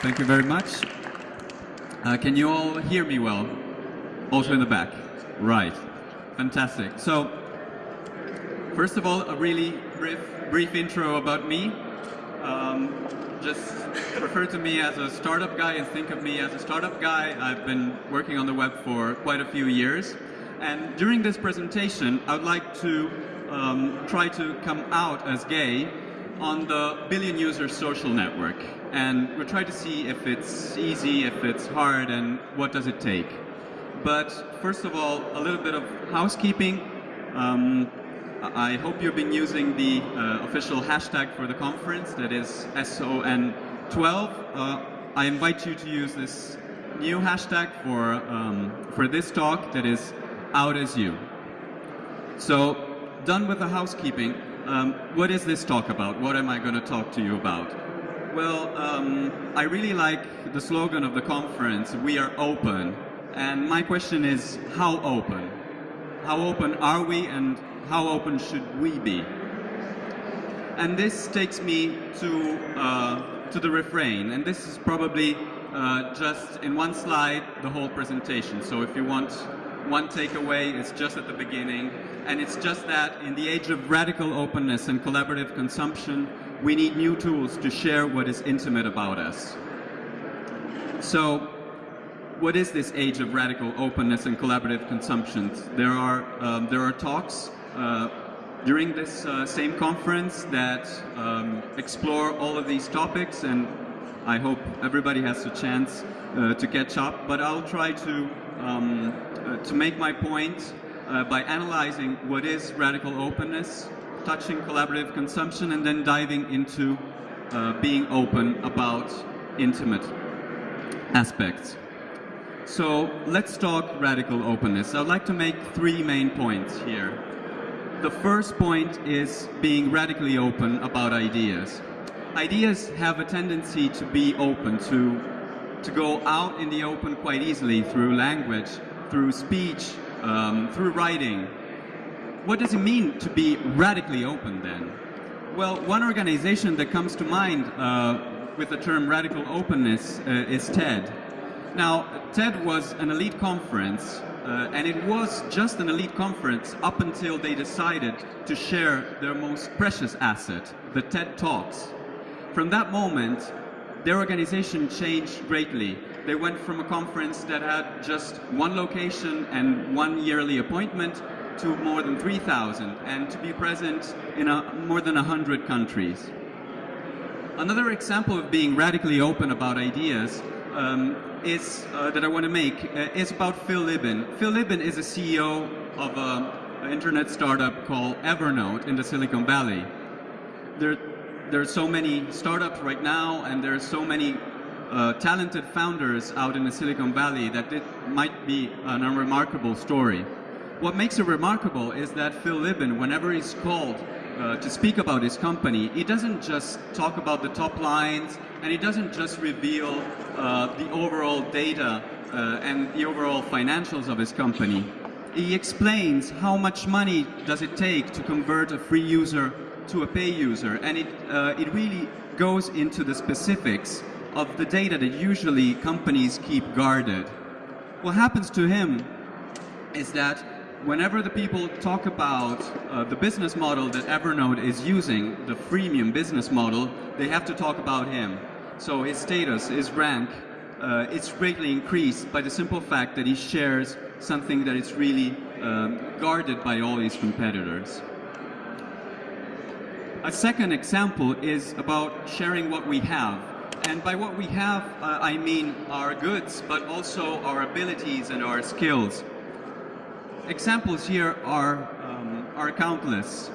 Thank you very much. Uh, can you all hear me well? Also in the back. Right. Fantastic. So, first of all, a really brief, brief intro about me. Um, just refer to me as a startup guy and think of me as a startup guy. I've been working on the web for quite a few years. And during this presentation, I would like to um, try to come out as gay on the billion user social network and we'll try to see if it's easy, if it's hard, and what does it take. But first of all, a little bit of housekeeping. Um, I hope you've been using the uh, official hashtag for the conference, that is SON12. Uh, I invite you to use this new hashtag for, um, for this talk, that is out as you. So, done with the housekeeping, um, what is this talk about? What am I going to talk to you about? Well, um, I really like the slogan of the conference, we are open. And my question is, how open? How open are we and how open should we be? And this takes me to, uh, to the refrain. And this is probably uh, just in one slide the whole presentation. So if you want one takeaway, is just at the beginning. And it's just that in the age of radical openness and collaborative consumption, we need new tools to share what is intimate about us. So what is this age of radical openness and collaborative consumption? There are, um, there are talks uh, during this uh, same conference that um, explore all of these topics and I hope everybody has a chance uh, to catch up, but I'll try to, um, to make my point uh, by analyzing what is radical openness, touching collaborative consumption and then diving into uh, being open about intimate aspects. So let's talk radical openness. I'd like to make three main points here. The first point is being radically open about ideas. Ideas have a tendency to be open, to, to go out in the open quite easily through language, through speech, um, through writing, what does it mean to be radically open then? Well, one organization that comes to mind uh, with the term radical openness uh, is TED. Now, TED was an elite conference, uh, and it was just an elite conference up until they decided to share their most precious asset, the TED Talks. From that moment, their organization changed greatly. They went from a conference that had just one location and one yearly appointment to more than 3,000 and to be present in a, more than 100 countries. Another example of being radically open about ideas um, is, uh, that I want to make uh, is about Phil Libin. Phil Libin is a CEO of an internet startup called Evernote in the Silicon Valley. There, there are so many startups right now and there are so many uh, talented founders out in the Silicon Valley that it might be an unremarkable story. What makes it remarkable is that Phil Libin, whenever he's called uh, to speak about his company, he doesn't just talk about the top lines and he doesn't just reveal uh, the overall data uh, and the overall financials of his company. He explains how much money does it take to convert a free user to a pay user and it, uh, it really goes into the specifics of the data that usually companies keep guarded. What happens to him is that whenever the people talk about uh, the business model that Evernote is using, the freemium business model, they have to talk about him. So his status, his rank, uh, it's greatly increased by the simple fact that he shares something that is really um, guarded by all his competitors. A second example is about sharing what we have. And by what we have, uh, I mean our goods, but also our abilities and our skills examples here are, um, are countless.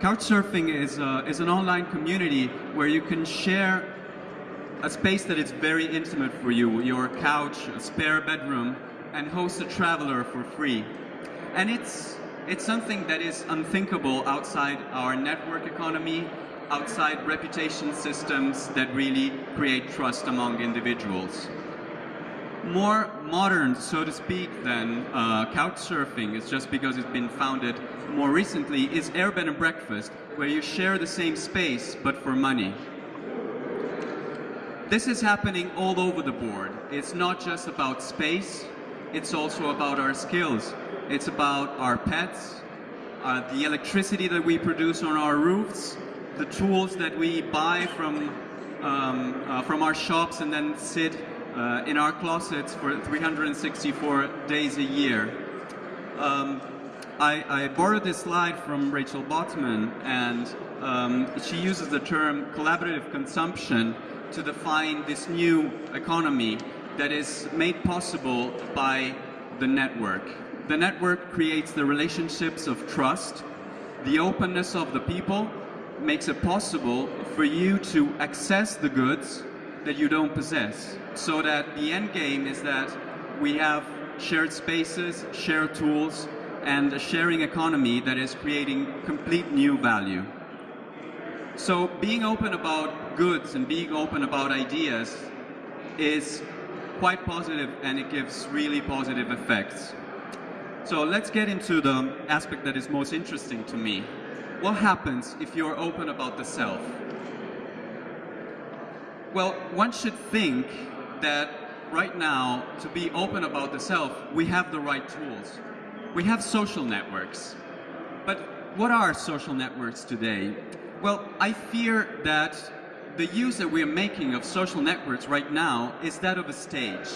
Couchsurfing is, uh, is an online community where you can share a space that is very intimate for you, your couch, a spare bedroom, and host a traveler for free. And it's, it's something that is unthinkable outside our network economy, outside reputation systems that really create trust among individuals more modern, so to speak, than uh, couch surfing, it's just because it's been founded more recently, is Airbed and Breakfast, where you share the same space, but for money. this is happening all over the board. It's not just about space, it's also about our skills. It's about our pets, uh, the electricity that we produce on our roofs, the tools that we buy from, um, uh, from our shops and then sit uh, in our closets for 364 days a year. Um, I, I, borrowed this slide from Rachel Botsman, and um, she uses the term collaborative consumption to define this new economy that is made possible by the network. The network creates the relationships of trust, the openness of the people makes it possible for you to access the goods that you don't possess. So that the end game is that we have shared spaces, shared tools, and a sharing economy that is creating complete new value. So being open about goods and being open about ideas is quite positive and it gives really positive effects. So let's get into the aspect that is most interesting to me. What happens if you're open about the self? Well, one should think that right now, to be open about the self, we have the right tools. We have social networks. But what are social networks today? Well, I fear that the use that we're making of social networks right now is that of a stage.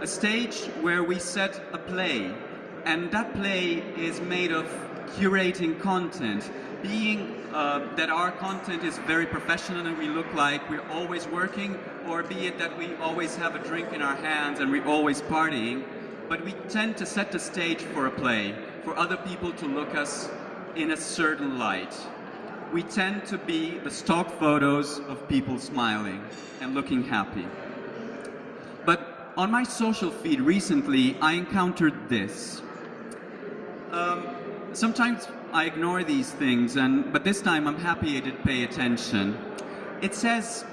A stage where we set a play, and that play is made of curating content, being uh, that our content is very professional and we look like we're always working, or be it that we always have a drink in our hands and we're always partying, but we tend to set the stage for a play, for other people to look us in a certain light. We tend to be the stock photos of people smiling and looking happy. But on my social feed recently, I encountered this. Um, sometimes I ignore these things, and but this time I'm happy I did pay attention. It says,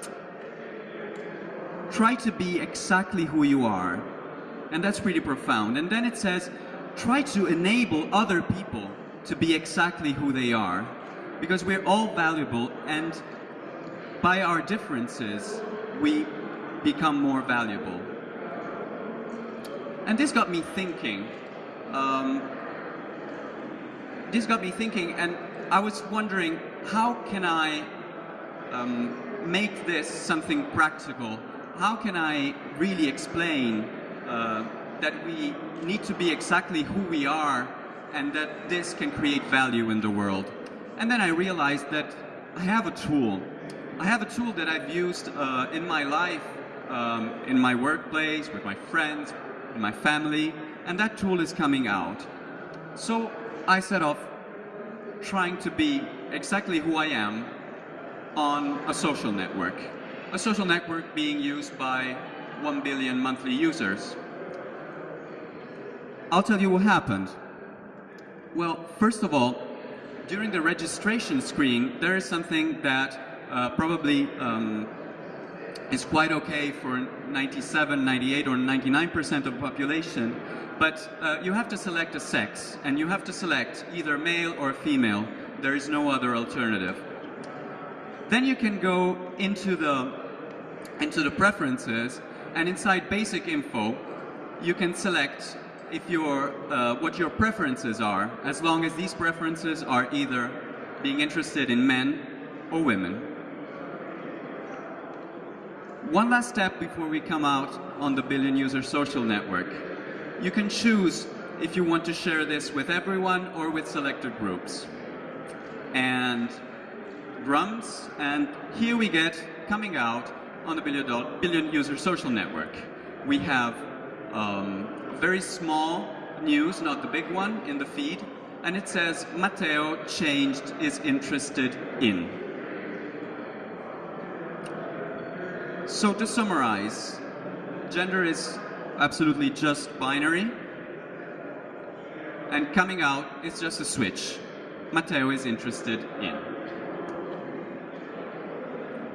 try to be exactly who you are. And that's pretty profound. And then it says, try to enable other people to be exactly who they are. Because we're all valuable, and by our differences, we become more valuable. And this got me thinking. Um, this got me thinking, and I was wondering, how can I um, make this something practical? How can I really explain uh, that we need to be exactly who we are and that this can create value in the world? And then I realized that I have a tool. I have a tool that I've used uh, in my life, um, in my workplace, with my friends, in my family, and that tool is coming out. So I set off trying to be exactly who I am on a social network. A social network being used by 1 billion monthly users. I'll tell you what happened. Well, first of all, during the registration screen, there is something that uh, probably um, is quite okay for 97, 98, or 99% of the population, but uh, you have to select a sex, and you have to select either male or female. There is no other alternative. Then you can go into the, into the preferences, and inside basic info, you can select if your, uh, what your preferences are, as long as these preferences are either being interested in men or women. One last step before we come out on the billion user social network. You can choose if you want to share this with everyone or with selected groups. And drums, and here we get coming out on the billion, billion user social network. We have um, very small news, not the big one, in the feed, and it says Matteo changed is interested in. So to summarize, gender is absolutely just binary. And coming out is just a switch. Matteo is interested in.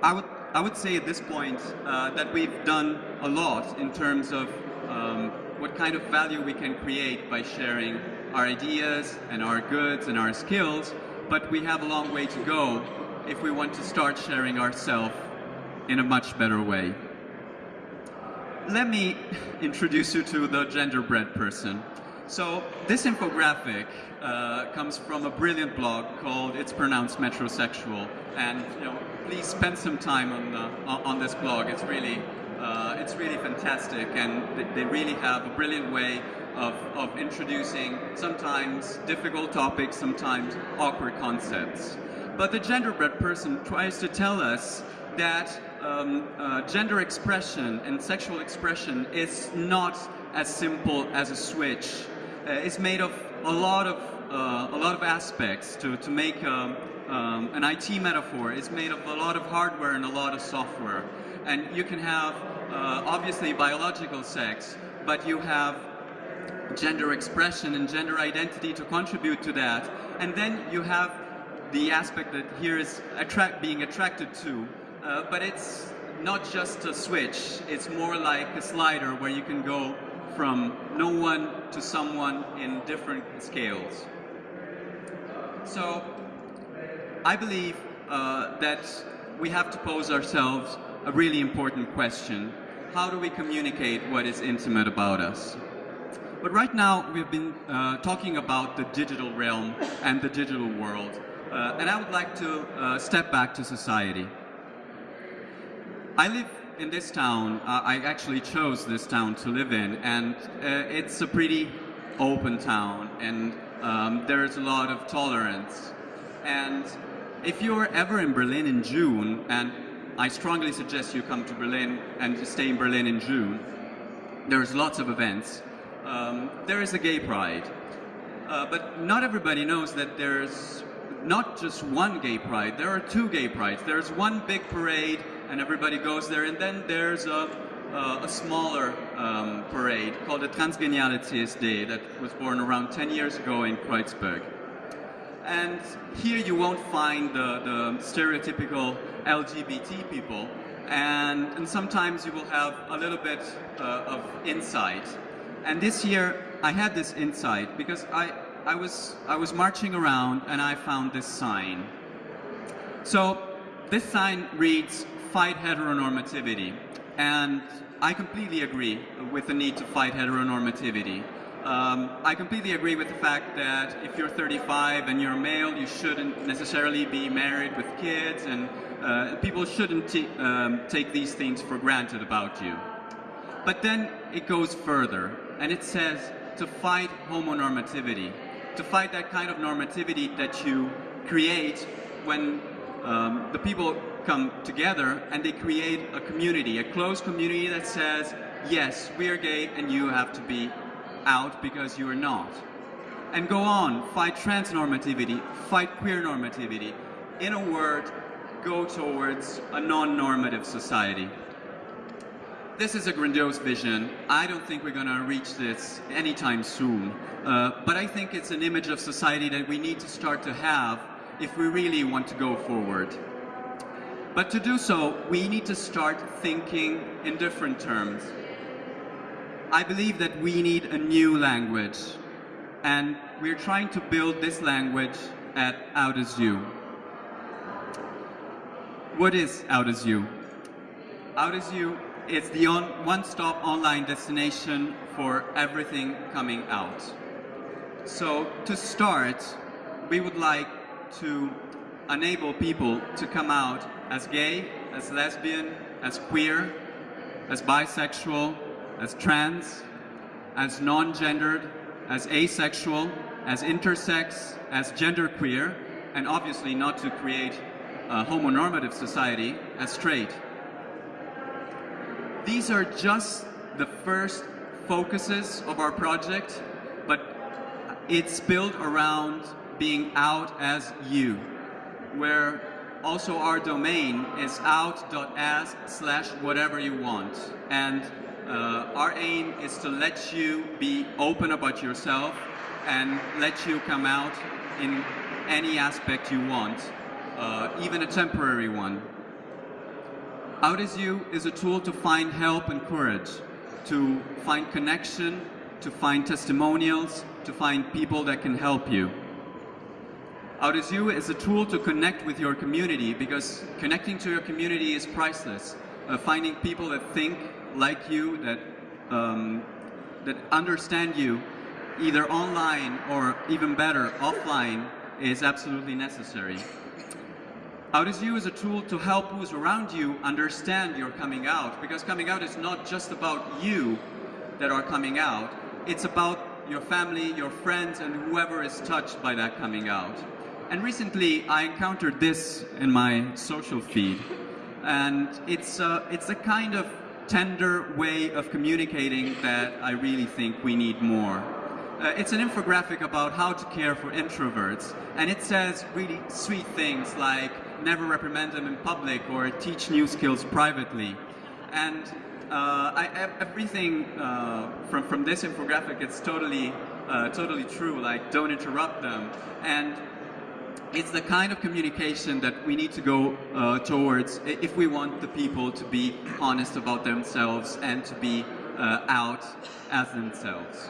I would, I would say at this point uh, that we've done a lot in terms of um, what kind of value we can create by sharing our ideas and our goods and our skills, but we have a long way to go if we want to start sharing ourselves in a much better way. Let me introduce you to the genderbread person. So this infographic uh, comes from a brilliant blog called It's Pronounced Metrosexual, and you know, please spend some time on the, on this blog. It's really uh, it's really fantastic, and they really have a brilliant way of, of introducing sometimes difficult topics, sometimes awkward concepts. But the genderbread person tries to tell us that um, uh, gender expression and sexual expression is not as simple as a switch. Uh, it's made of a lot of uh, a lot of aspects. To to make um, um, an IT metaphor, it's made of a lot of hardware and a lot of software. And you can have uh, obviously biological sex, but you have gender expression and gender identity to contribute to that. And then you have the aspect that here is attract, being attracted to, uh, but it's not just a switch, it's more like a slider where you can go from no one to someone in different scales. So I believe uh, that we have to pose ourselves a really important question. How do we communicate what is intimate about us? But right now, we've been uh, talking about the digital realm and the digital world. Uh, and I would like to uh, step back to society. I live in this town. Uh, I actually chose this town to live in, and uh, it's a pretty open town, and um, there's a lot of tolerance. And if you're ever in Berlin in June, and I strongly suggest you come to Berlin and stay in Berlin in June, there's lots of events um, there is a gay pride. Uh, but not everybody knows that there's not just one gay pride, there are two gay prides. There's one big parade and everybody goes there and then there's a, uh, a smaller um, parade called the Transgenialities Day that was born around 10 years ago in Kreuzberg. And here you won't find the, the stereotypical LGBT people and, and sometimes you will have a little bit uh, of insight and this year, I had this insight because I, I, was, I was marching around and I found this sign. So this sign reads, fight heteronormativity. And I completely agree with the need to fight heteronormativity. Um, I completely agree with the fact that if you're 35 and you're male, you shouldn't necessarily be married with kids, and uh, people shouldn't um, take these things for granted about you. But then it goes further and it says to fight homonormativity, to fight that kind of normativity that you create when um, the people come together and they create a community, a closed community that says, yes, we are gay and you have to be out because you are not. And go on, fight transnormativity, fight queer normativity. In a word, go towards a non-normative society this is a grandiose vision. I don't think we're going to reach this anytime soon. Uh, but I think it's an image of society that we need to start to have if we really want to go forward. But to do so, we need to start thinking in different terms. I believe that we need a new language. And we're trying to build this language at Out As You. What is Out As You? Out As You it's the one-stop online destination for everything coming out. So to start, we would like to enable people to come out as gay, as lesbian, as queer, as bisexual, as trans, as non-gendered, as asexual, as intersex, as genderqueer, and obviously not to create a homonormative society, as straight. These are just the first focuses of our project, but it's built around being out as you, where also our domain is out.as slash whatever you want. And uh, our aim is to let you be open about yourself and let you come out in any aspect you want, uh, even a temporary one. Out As You is a tool to find help and courage, to find connection, to find testimonials, to find people that can help you. Out is a tool to connect with your community because connecting to your community is priceless. Uh, finding people that think like you, that, um, that understand you, either online or even better, offline, is absolutely necessary. Is is a tool to help who's around you understand your coming out, because coming out is not just about you that are coming out, it's about your family, your friends, and whoever is touched by that coming out. And recently, I encountered this in my social feed, and it's, uh, it's a kind of tender way of communicating that I really think we need more. Uh, it's an infographic about how to care for introverts, and it says really sweet things like never reprimand them in public or teach new skills privately. And uh, I, everything uh, from, from this infographic, it's totally, uh, totally true, like don't interrupt them. And it's the kind of communication that we need to go uh, towards if we want the people to be honest about themselves and to be uh, out as themselves.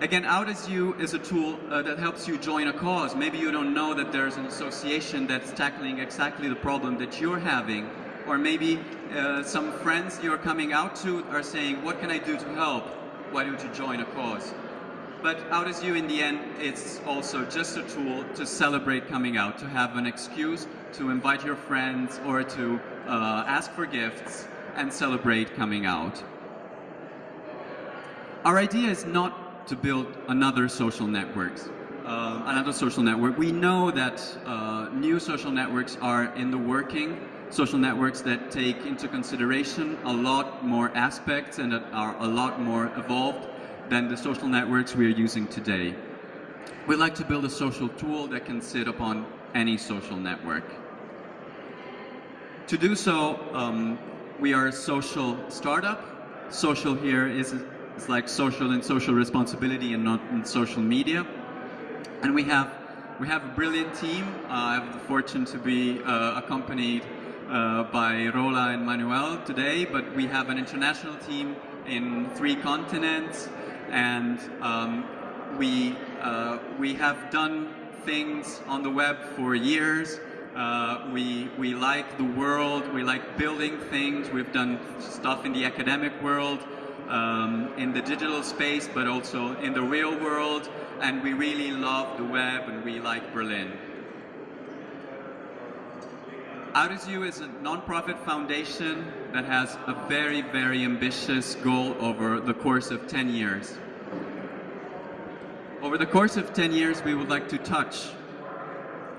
Again, Out as You is a tool uh, that helps you join a cause. Maybe you don't know that there's an association that's tackling exactly the problem that you're having. Or maybe uh, some friends you're coming out to are saying, what can I do to help? Why don't you join a cause? But Out as You, in the end, it's also just a tool to celebrate coming out, to have an excuse to invite your friends or to uh, ask for gifts and celebrate coming out. Our idea is not to build another social networks. Uh, another social network. We know that uh, new social networks are in the working, social networks that take into consideration a lot more aspects and that are a lot more evolved than the social networks we are using today. We'd like to build a social tool that can sit upon any social network. To do so, um, we are a social startup. Social here is it's like social and social responsibility and not in social media. And we have we have a brilliant team. Uh, I have the fortune to be uh, accompanied uh, by Rola and Manuel today, but we have an international team in three continents, and um, we uh, we have done things on the web for years. Uh, we, we like the world, we like building things, we've done stuff in the academic world, um, in the digital space, but also in the real world. And we really love the web and we like Berlin. Out as You is a nonprofit foundation that has a very, very ambitious goal over the course of 10 years. Over the course of 10 years, we would like to touch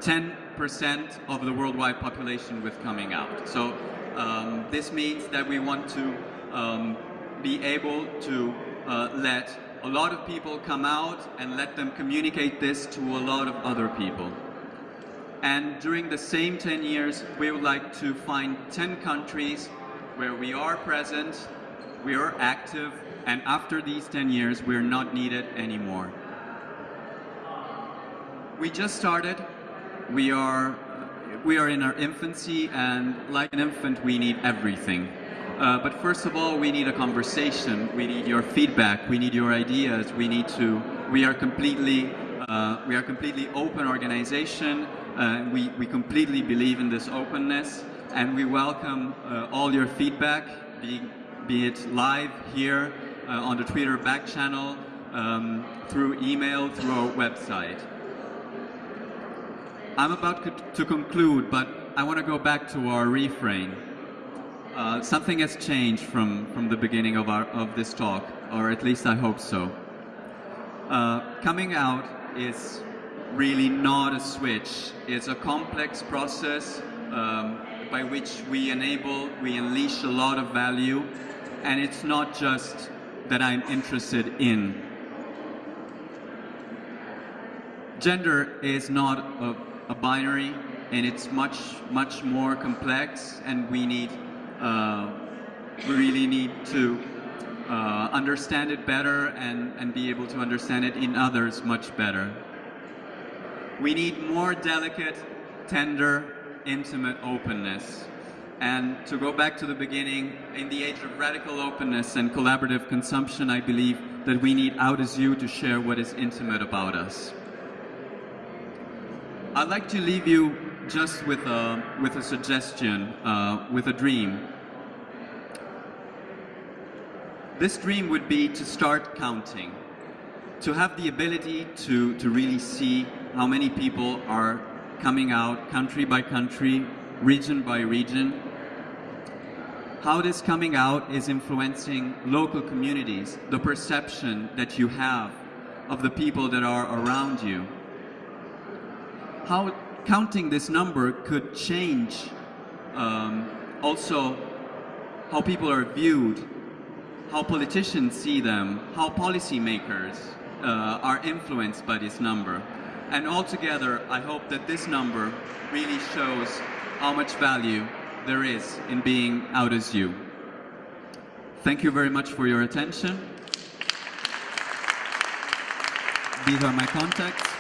10% of the worldwide population with coming out. So um, this means that we want to um, be able to uh, let a lot of people come out and let them communicate this to a lot of other people. And during the same 10 years, we would like to find 10 countries where we are present, we are active, and after these 10 years, we're not needed anymore. We just started. We are, we are in our infancy, and like an infant, we need everything. Uh, but first of all, we need a conversation. We need your feedback. We need your ideas. We need to. We are completely. Uh, we are completely open organization. Uh, we we completely believe in this openness, and we welcome uh, all your feedback, be be it live here uh, on the Twitter back channel, um, through email, through our website. I'm about to conclude, but I want to go back to our refrain. Uh, something has changed from, from the beginning of, our, of this talk, or at least I hope so. Uh, coming out is really not a switch. It's a complex process um, by which we enable, we unleash a lot of value, and it's not just that I'm interested in. Gender is not a, a binary, and it's much, much more complex, and we need uh, we really need to uh, understand it better and, and be able to understand it in others much better. We need more delicate, tender, intimate openness. And to go back to the beginning, in the age of radical openness and collaborative consumption, I believe that we need Out as You to share what is intimate about us. I'd like to leave you just with a, with a suggestion, uh, with a dream. this dream would be to start counting, to have the ability to, to really see how many people are coming out country by country, region by region, how this coming out is influencing local communities, the perception that you have of the people that are around you. How counting this number could change um, also how people are viewed, how politicians see them, how policymakers uh, are influenced by this number. And altogether, I hope that this number really shows how much value there is in being out as you. Thank you very much for your attention. These are my contacts.